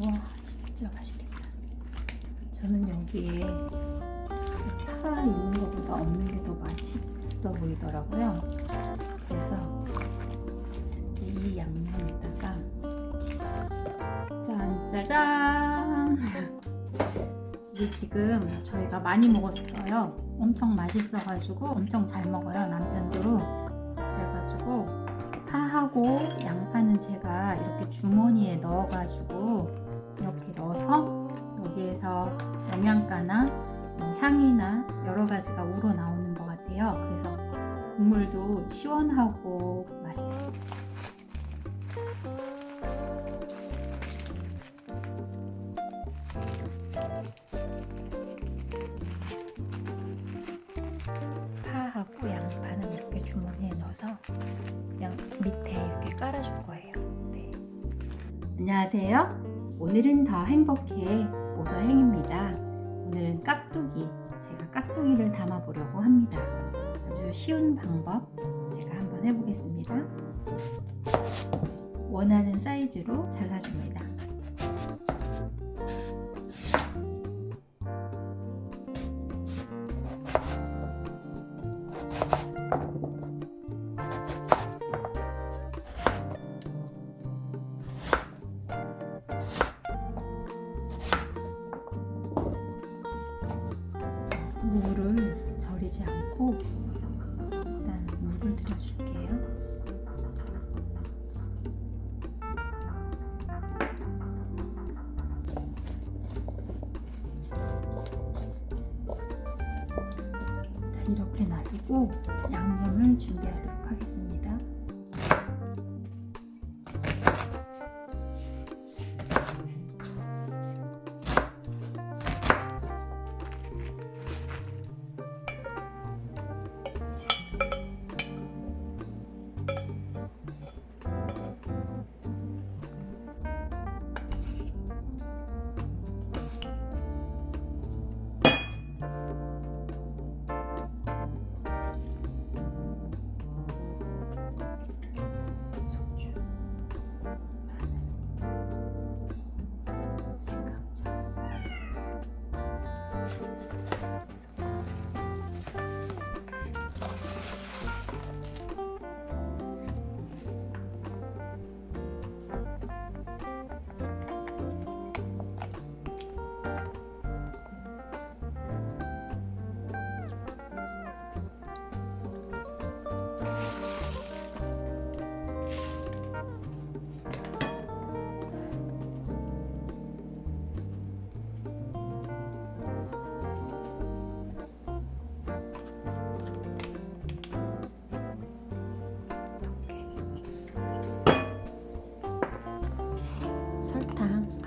와 진짜 맛있겠다. 저는 여기에 파 있는 것보다 없는 게 더 맛있어 보이더라고요. 그래서 이 양념에다가 짠짜잔 이게 지금 저희가 많이 먹었어요. 엄청 맛있어 가지고 엄청 잘 먹어요 남편도 그래가지고 파하고 양파는 제가 이렇게 주머니에 넣어가지고 이렇게 넣어서 여기에서 영양가나 뭐 향이나 여러 가지가 우러나오는 것 같아요. 그래서 국물도 시원하고 맛있어요. 파하고 양파는 이렇게 주머니에 넣어서 그냥 밑에 이렇게 깔아줄 거예요. 네. 안녕하세요. 오늘은 더 행복해 오더행입니다. 오늘은 깍두기, 제가 깍두기를 담아보려고 합니다. 아주 쉬운 방법 제가 한번 해보겠습니다. 원하는 사이즈로 잘라줍니다. 양념을 준비하도록 하겠습니다. So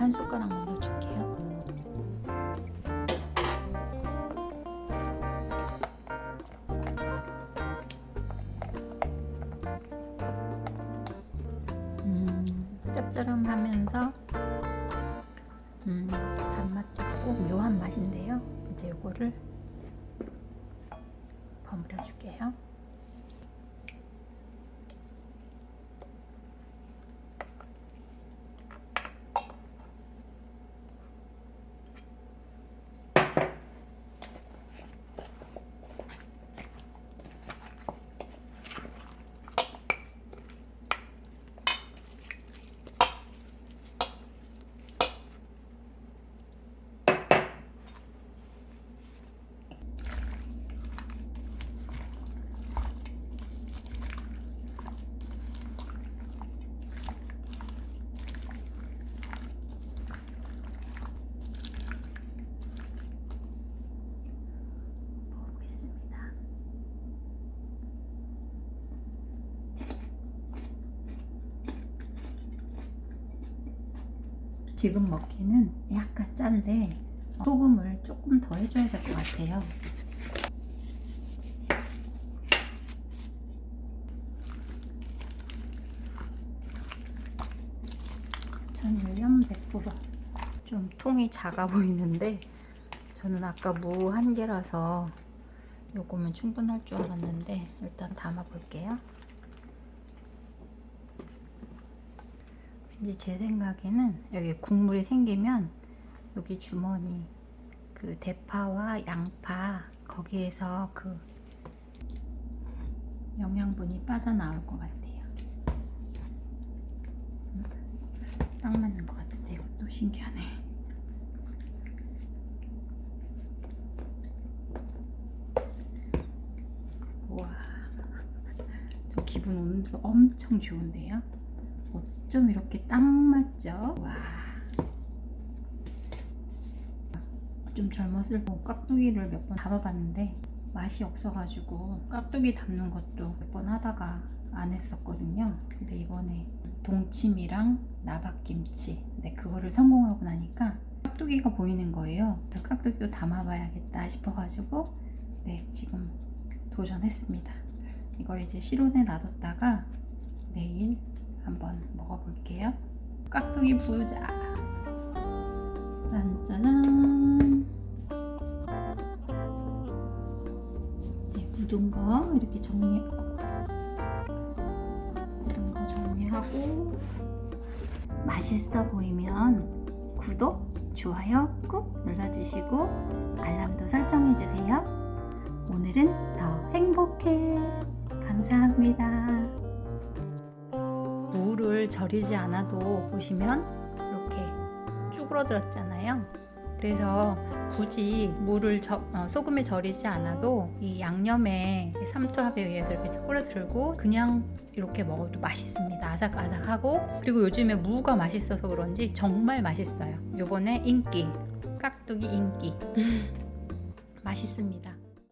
한 숟가락만 넣어줄게요. 음, 짭짤하면서 음, 단맛도 있고 묘한 맛인데요. 이제 이거를 버무려 줄게요. 먹어보겠습니다. 지금 먹기는 약간 짠데 소금을 조금 더 해줘야 될 것 같아요. 천일염 100%좀 통이 작아 보이는데 저는 아까 무 한 개라서 요거면 충분할 줄 알았는데 일단 담아 볼게요. 이제 제 생각에는 여기 국물이 생기면 여기 주머니 그 대파와 양파 거기에서 그 영양분이 빠져나올 것 같아요. 음, 딱 맞는 것 같은데 이것도 신기하네. 우와, 저 기분 오늘 엄청 좋은데요? 어쩜 이렇게 딱 맞죠? 와. 좀 젊었을 때 깍두기를 몇 번 담아봤는데 맛이 없어가지고 깍두기 담는 것도 몇 번 하다가 안 했었거든요. 근데 이번에 동치미랑 나박김치 네, 그거를 성공하고 나니까 깍두기가 보이는 거예요. 그래서 깍두기도 담아봐야겠다 싶어가지고 네 지금 도전했습니다. 이걸 이제 실온에 놔뒀다가 내일 한번 먹어볼게요. 깍두기 부자. 짠짜잔. 이제 묻은 거 이렇게 정리. 묻은 거 정리하고 맛있어 보이면 구독, 좋아요 꾹 눌러주시고 알람도 설정해주세요. 오늘은 더 행복해. 감사합니다. 무를 절이지 않아도 보시면 이렇게 쭈그러들었잖아요. 그래서 굳이 무를 저, 어, 소금에 절이지 않아도 이 양념에 삼투압에 의해서 이렇게 쭈그러들고 그냥 이렇게 먹어도 맛있습니다. 아삭아삭하고 그리고 요즘에 무가 맛있어서 그런지 정말 맛있어요. 요번에 인기 깍두기 인기 맛있습니다.